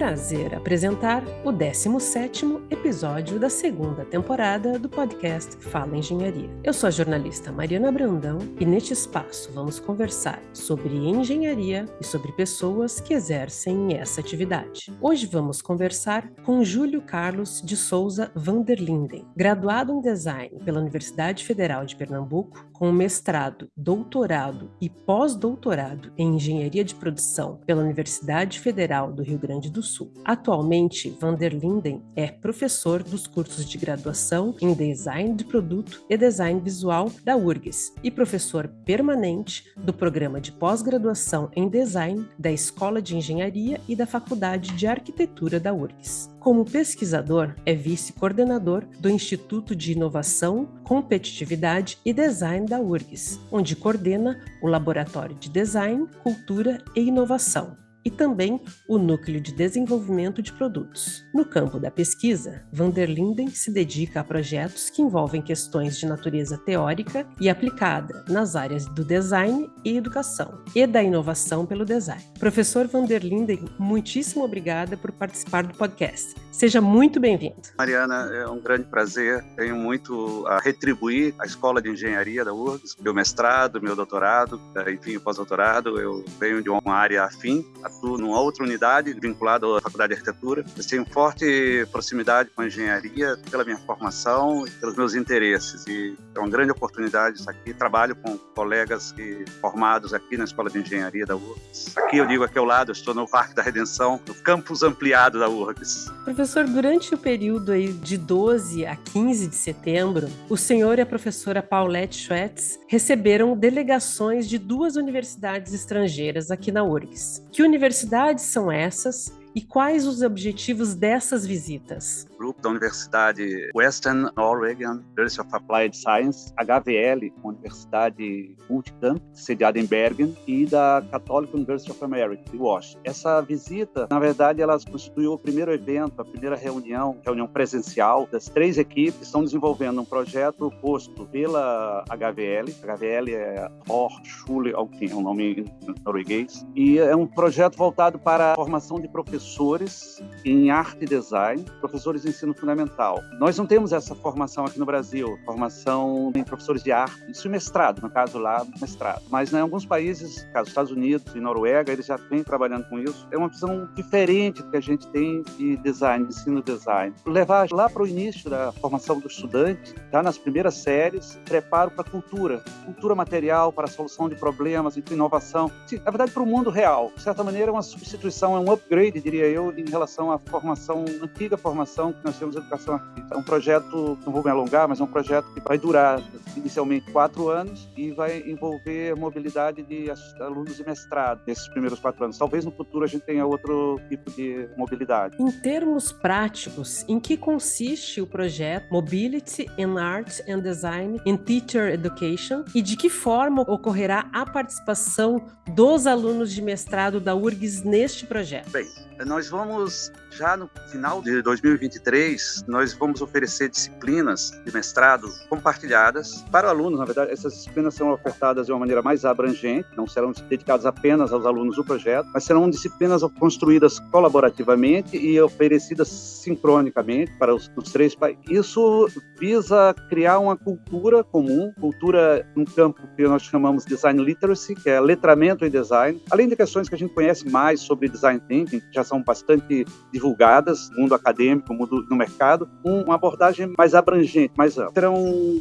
prazer apresentar o 17º episódio da segunda temporada do podcast Fala Engenharia. Eu sou a jornalista Mariana Brandão e neste espaço vamos conversar sobre engenharia e sobre pessoas que exercem essa atividade. Hoje vamos conversar com Júlio Carlos de Souza Vanderlinden, graduado em design pela Universidade Federal de Pernambuco, com mestrado, doutorado e pós-doutorado em engenharia de produção pela Universidade Federal do Rio Grande do Sul. Atualmente, Van der Linden é professor dos cursos de graduação em Design de Produto e Design Visual da URGS e professor permanente do programa de pós-graduação em Design da Escola de Engenharia e da Faculdade de Arquitetura da URGS. Como pesquisador, é vice-coordenador do Instituto de Inovação, Competitividade e Design da URGS, onde coordena o Laboratório de Design, Cultura e Inovação e também o Núcleo de Desenvolvimento de Produtos. No campo da pesquisa, Van der Linden se dedica a projetos que envolvem questões de natureza teórica e aplicada nas áreas do design e educação, e da inovação pelo design. Professor Van der Linden, muitíssimo obrigada por participar do podcast. Seja muito bem-vindo. Mariana, é um grande prazer. Tenho muito a retribuir à Escola de Engenharia da URGS, meu mestrado, meu doutorado, enfim, pós-doutorado. Eu venho de uma área afim, atuo numa outra unidade vinculada à Faculdade de Arquitetura. Eu tenho forte proximidade com a engenharia pela minha formação e pelos meus interesses. E é uma grande oportunidade estar aqui. Trabalho com colegas que, formados aqui na Escola de Engenharia da URGS. Aqui eu digo aqui ao lado, estou no Parque da Redenção, no campus ampliado da URGS. Professor, durante o período aí de 12 a 15 de setembro, o senhor e a professora Paulette Schwetz receberam delegações de duas universidades estrangeiras aqui na URGS. Que universidades são essas e quais os objetivos dessas visitas? Grupo da Universidade Western Oregon University of Applied Science, HVL, universidade multicamp, sediada em Bergen, e da Catholic University of America, de Washington. Essa visita, na verdade, ela constituiu o primeiro evento, a primeira reunião, reunião presencial das três equipes estão desenvolvendo um projeto posto pela HVL. HVL é Hochschule, é um nome norueguês, e é um projeto voltado para a formação de professores professores em arte e design, professores de ensino fundamental. Nós não temos essa formação aqui no Brasil, formação em professores de arte, isso é mestrado, no caso lá, mestrado. Mas né, em alguns países, caso Estados Unidos e Noruega, eles já vêm trabalhando com isso. É uma visão diferente que a gente tem de design, de ensino design. Levar lá para o início da formação do estudante, já nas primeiras séries, preparo para cultura, cultura material, para solução de problemas, de inovação. Na verdade, para o mundo real. De certa maneira, é uma substituição, é um upgrade de diria eu, em relação à formação, antiga formação que nós temos educação artística. É um projeto, não vou me alongar, mas é um projeto que vai durar inicialmente quatro anos e vai envolver mobilidade de alunos de mestrado nesses primeiros quatro anos. Talvez no futuro a gente tenha outro tipo de mobilidade. Em termos práticos, em que consiste o projeto Mobility in Art and Design in Teacher Education e de que forma ocorrerá a participação dos alunos de mestrado da URGS neste projeto? Bem, nós vamos já no final de 2023, nós vamos oferecer disciplinas de mestrado compartilhadas para alunos. Na verdade, essas disciplinas serão ofertadas de uma maneira mais abrangente, não serão dedicadas apenas aos alunos do projeto, mas serão disciplinas construídas colaborativamente e oferecidas sincronicamente para os, os três países. Isso visa criar uma cultura comum, cultura num campo que nós chamamos de design literacy, que é letramento em design, além de questões que a gente conhece mais sobre design thinking, já são bastante divulgadas mundo acadêmico, mundo, no mercado, uma abordagem mais abrangente, mais ampla. Serão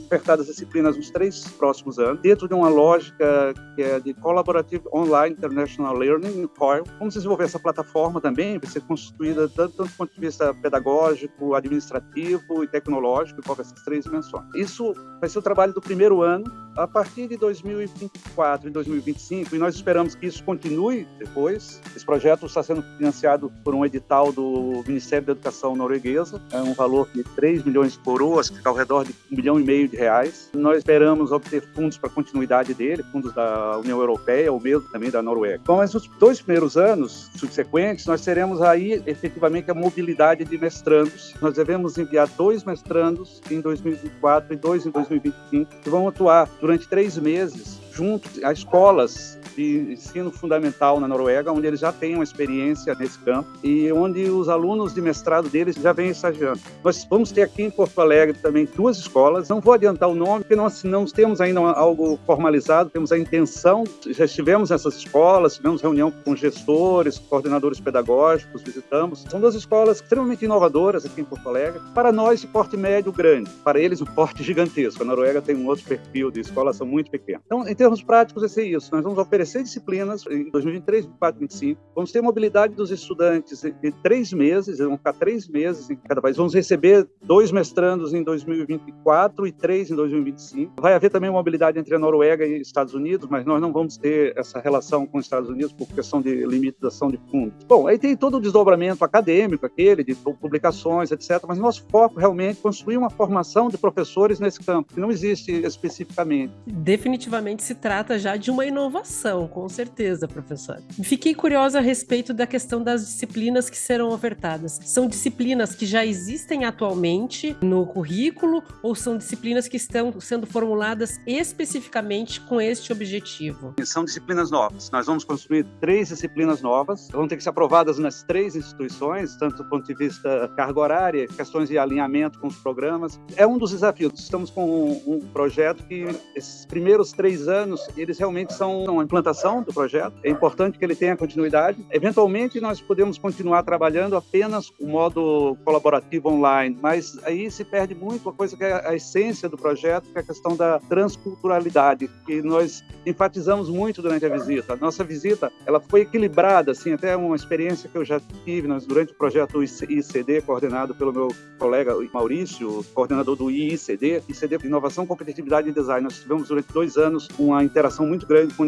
ofertadas disciplinas nos três próximos anos, dentro de uma lógica que é de Collaborative Online International Learning, COIL. Vamos desenvolver essa plataforma também, vai ser constituída tanto, tanto do ponto de vista pedagógico, administrativo e tecnológico, envolve essas três dimensões. Isso vai ser o trabalho do primeiro ano, a partir de 2024 e 2025, e nós esperamos que isso continue depois. Esse projeto está sendo financiado por um edital do Ministério da Educação norueguesa, é um valor de 3 milhões de coroas, que fica ao redor de 1 milhão e meio de reais. Nós esperamos obter fundos para continuidade dele, fundos da União Europeia ou mesmo também da Noruega. Então, nos dois primeiros anos subsequentes, nós teremos aí efetivamente a mobilidade de mestrandos. Nós devemos enviar dois mestrandos em 2024 e dois em 2025, que vão atuar durante três meses junto a escolas de ensino fundamental na Noruega, onde eles já têm uma experiência nesse campo e onde os alunos de mestrado deles já vêm estagiando. Nós vamos ter aqui em Porto Alegre também duas escolas, não vou adiantar o nome, porque nós não temos ainda algo formalizado, temos a intenção, já estivemos nessas escolas, tivemos reunião com gestores, coordenadores pedagógicos, visitamos. São duas escolas extremamente inovadoras aqui em Porto Alegre, para nós de porte médio grande, para eles um porte gigantesco. A Noruega tem um outro perfil de escolas, são muito pequenas. Então, em termos práticos, é isso. Nós vamos oferecer disciplinas em 2023, 2024, 2025. Vamos ter mobilidade dos estudantes em três meses, vão ficar três meses em cada país. Vamos receber dois mestrandos em 2024 e três em 2025. Vai haver também mobilidade entre a Noruega e Estados Unidos, mas nós não vamos ter essa relação com os Estados Unidos por questão de limitação de fundos. Bom, aí tem todo o desdobramento acadêmico aquele, de publicações, etc. Mas nosso foco realmente é construir uma formação de professores nesse campo, que não existe especificamente. Definitivamente se trata já de uma inovação, com certeza, professor. Fiquei curiosa a respeito da questão das disciplinas que serão ofertadas. São disciplinas que já existem atualmente no currículo ou são disciplinas que estão sendo formuladas especificamente com este objetivo? São disciplinas novas. Nós vamos construir três disciplinas novas, vão ter que ser aprovadas nas três instituições, tanto do ponto de vista carga horária, questões de alinhamento com os programas. É um dos desafios. Estamos com um, um projeto que esses primeiros três anos, eles realmente são uma implantação do projeto. É importante que ele tenha continuidade. Eventualmente, nós podemos continuar trabalhando apenas o modo colaborativo online, mas aí se perde muito a coisa que é a essência do projeto, que é a questão da transculturalidade, que nós enfatizamos muito durante a visita. A nossa visita, ela foi equilibrada, assim, até uma experiência que eu já tive nós, durante o projeto ICD, coordenado pelo meu colega Maurício, coordenador do IICD, ICD Inovação, Competitividade e Design. Nós tivemos durante dois anos uma interação muito grande com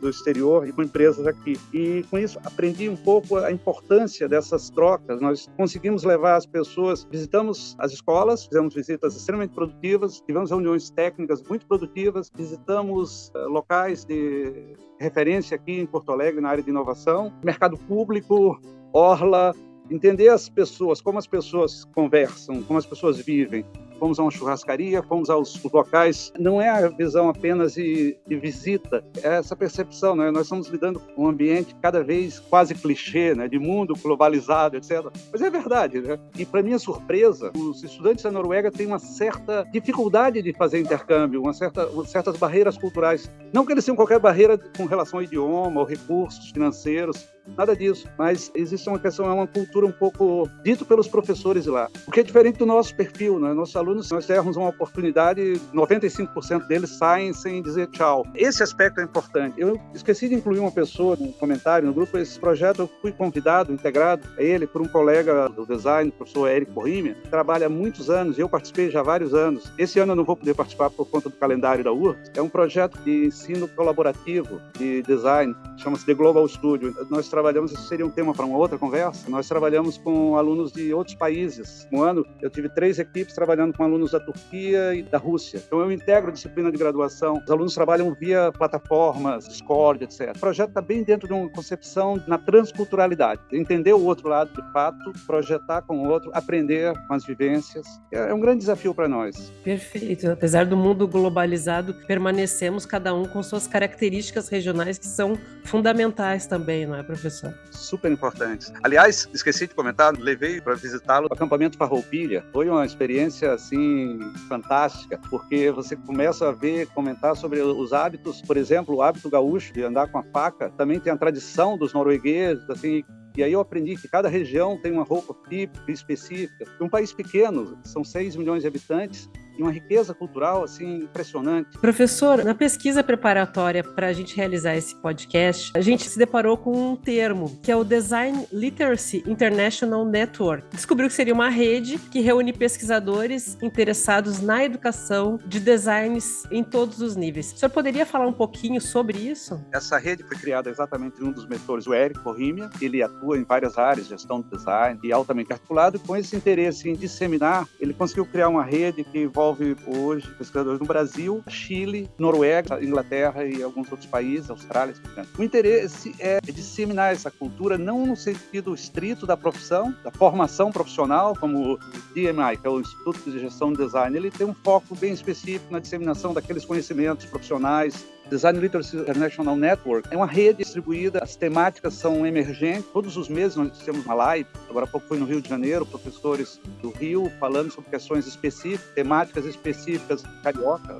do exterior e com empresas aqui. E com isso aprendi um pouco a importância dessas trocas. Nós conseguimos levar as pessoas, visitamos as escolas, fizemos visitas extremamente produtivas, tivemos reuniões técnicas muito produtivas, visitamos uh, locais de referência aqui em Porto Alegre na área de inovação, mercado público, orla, entender as pessoas, como as pessoas conversam, como as pessoas vivem, fomos a uma churrascaria, fomos aos locais. Não é a visão apenas de, de visita, é essa percepção. Né? Nós estamos lidando com um ambiente cada vez quase clichê, né? de mundo globalizado, etc. Mas é verdade. Né? E, para minha surpresa, os estudantes da Noruega têm uma certa dificuldade de fazer intercâmbio, uma certa, certas barreiras culturais. Não que eles tenham qualquer barreira com relação ao idioma ou recursos financeiros, nada disso. Mas existe uma questão, é uma cultura um pouco dito pelos professores lá. O que é diferente do nosso perfil, né? Nossos alunos, nós dermos uma oportunidade, 95% deles saem sem dizer tchau. Esse aspecto é importante. Eu esqueci de incluir uma pessoa no comentário no grupo. Esse projeto eu fui convidado, integrado a ele por um colega do design, o professor Eric Borrimia, trabalha há muitos anos, eu participei já há vários anos. Esse ano eu não vou poder participar por conta do calendário da URSS. É um projeto de ensino colaborativo de design, chama-se The Global Studio. Nós trabalhamos, isso seria um tema para uma outra conversa, nós trabalhamos com alunos de outros países. Um ano eu tive três equipes trabalhando com alunos da Turquia e da Rússia. Então eu integro a disciplina de graduação. Os alunos trabalham via plataformas, Discord, etc. O projeto está bem dentro de uma concepção na transculturalidade. Entender o outro lado de fato, projetar com o outro, aprender com as vivências. É, é um grande desafio para nós. Perfeito. Apesar do mundo globalizado, permanecemos cada um com suas características regionais que são fundamentais também, não é, professor? professor? Super importantes. Aliás, esqueci de comentar, levei para visitá-lo o acampamento Farroupilha. Foi uma experiência assim fantástica, porque você começa a ver, comentar sobre os hábitos, por exemplo, o hábito gaúcho de andar com a faca, também tem a tradição dos noruegueses, assim, e aí eu aprendi que cada região tem uma roupa típica, específica. Um país pequeno, são 6 milhões de habitantes, e uma riqueza cultural assim impressionante. Professor, na pesquisa preparatória para a gente realizar esse podcast, a gente se deparou com um termo que é o Design Literacy International Network. Descobriu que seria uma rede que reúne pesquisadores interessados na educação de designs em todos os níveis. O senhor poderia falar um pouquinho sobre isso? Essa rede foi criada exatamente um dos mentores, o Eric Corrimia. Ele atua em várias áreas, gestão do design e altamente articulado. Com esse interesse em disseminar, ele conseguiu criar uma rede que envolve envolve hoje pesquisadores no Brasil, Chile, Noruega, Inglaterra e alguns outros países, Austrália. O interesse é disseminar essa cultura não no sentido estrito da profissão, da formação profissional, como o DMI, que é o Instituto de Gestão de Design, ele tem um foco bem específico na disseminação daqueles conhecimentos profissionais Design Literacy International Network é uma rede distribuída, as temáticas são emergentes, todos os meses nós temos uma live, agora há pouco foi no Rio de Janeiro, professores do Rio falando sobre questões específicas, temáticas específicas, carioca,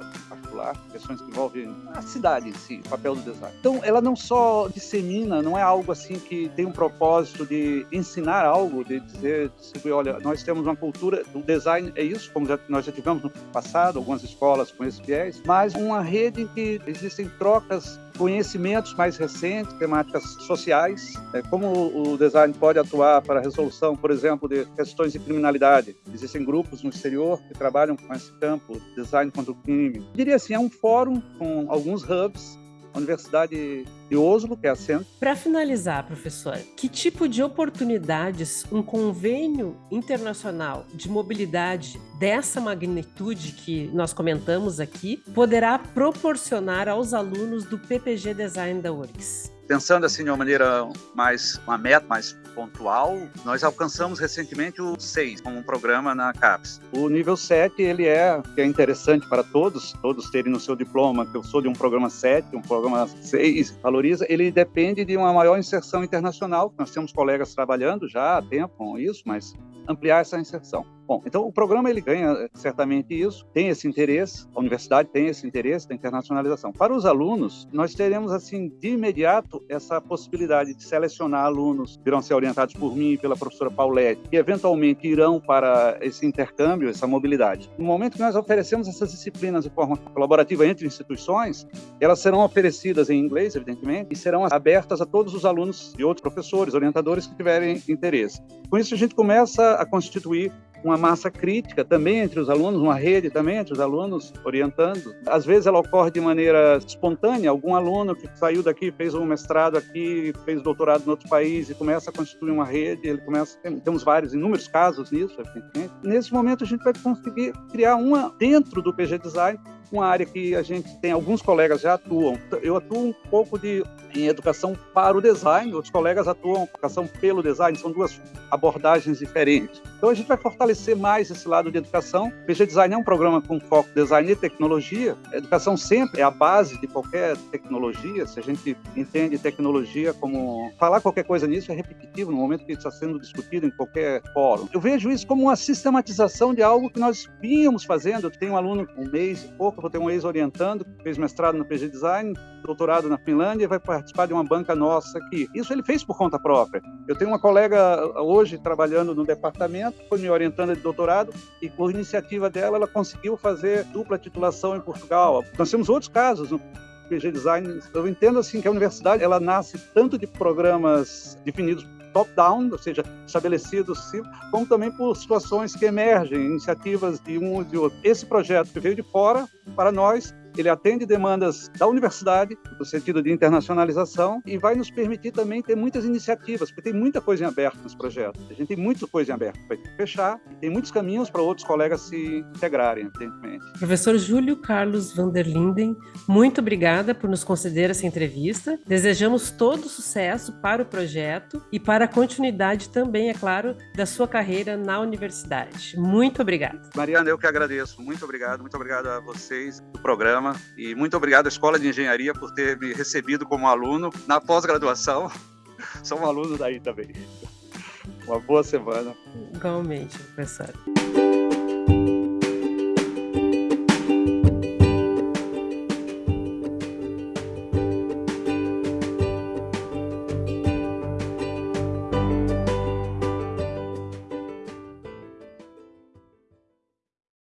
particular, questões que envolvem a cidade em si, o papel do design. Então, ela não só dissemina, não é algo assim que tem um propósito de ensinar algo, de dizer, distribuir, olha, nós temos uma cultura, o design é isso, como já, nós já tivemos no passado, algumas escolas com esse viés, mas uma rede em que existem trocas conhecimentos mais recentes, temáticas sociais, é, como o design pode atuar para a resolução, por exemplo, de questões de criminalidade. Existem grupos no exterior que trabalham com esse campo, design contra o crime. Eu diria assim, é um fórum com alguns hubs a Universidade de Oslo, que é a. Para finalizar, professor, que tipo de oportunidades um convênio internacional de mobilidade dessa magnitude que nós comentamos aqui poderá proporcionar aos alunos do PPG Design da URGS? Pensando assim de uma maneira mais, uma meta mais pontual, nós alcançamos recentemente o 6 como um programa na CAPES. O nível 7, ele é, que é interessante para todos, todos terem no seu diploma que eu sou de um programa 7, um programa 6, valoriza, ele depende de uma maior inserção internacional, nós temos colegas trabalhando já há tempo com isso, mas ampliar essa inserção. Bom, então o programa ele ganha eh, certamente isso, tem esse interesse, a universidade tem esse interesse da internacionalização. Para os alunos, nós teremos assim de imediato essa possibilidade de selecionar alunos que irão ser orientados por mim e pela professora Paulette, que eventualmente irão para esse intercâmbio, essa mobilidade. No momento que nós oferecemos essas disciplinas de forma colaborativa entre instituições, elas serão oferecidas em inglês, evidentemente, e serão abertas a todos os alunos e outros professores, orientadores que tiverem interesse. Com isso a gente começa a constituir uma massa crítica também entre os alunos, uma rede também entre os alunos orientando. Às vezes ela ocorre de maneira espontânea, algum aluno que saiu daqui, fez um mestrado aqui, fez doutorado em outro país e começa a constituir uma rede, ele começa, temos vários, inúmeros casos nisso, evidentemente. Nesse momento a gente vai conseguir criar uma dentro do PG Design uma área que a gente tem alguns colegas já atuam. Eu atuo um pouco de em educação para o design, outros colegas atuam em educação pelo design, são duas abordagens diferentes. Então a gente vai fortalecer mais esse lado de educação. PG Design é um programa com foco em design e tecnologia. A educação sempre é a base de qualquer tecnologia. Se a gente entende tecnologia como falar qualquer coisa nisso é repetitivo no momento que está sendo discutido em qualquer fórum. Eu vejo isso como uma sistematização de algo que nós vínhamos fazendo. Eu tenho um aluno um mês e pouco, vou ter um ex-orientando que fez mestrado no PG Design, doutorado na Finlândia e vai participar de uma banca nossa aqui. Isso ele fez por conta própria. Eu tenho uma colega hoje trabalhando no departamento, foi me orientando de doutorado e por iniciativa dela ela conseguiu fazer dupla titulação em Portugal. Nós temos outros casos no PG Design. Eu entendo assim que a universidade ela nasce tanto de programas definidos top-down, ou seja, estabelecidos, como também por situações que emergem, iniciativas de um ou de outro. Esse projeto que veio de fora, para nós, ele atende demandas da universidade, no sentido de internacionalização, e vai nos permitir também ter muitas iniciativas, porque tem muita coisa em aberto nesse projeto. A gente tem muita coisa em aberto para fechar, e tem muitos caminhos para outros colegas se integrarem, evidentemente. Professor Júlio Carlos van der Linden, muito obrigada por nos conceder essa entrevista. Desejamos todo sucesso para o projeto e para a continuidade também, é claro, da sua carreira na universidade. Muito obrigada. Mariana, eu que agradeço. Muito obrigado. Muito obrigado a vocês do programa programa e muito obrigado à Escola de Engenharia por ter me recebido como aluno na pós-graduação. Sou um aluno daí também. Uma boa semana. Igualmente, professor.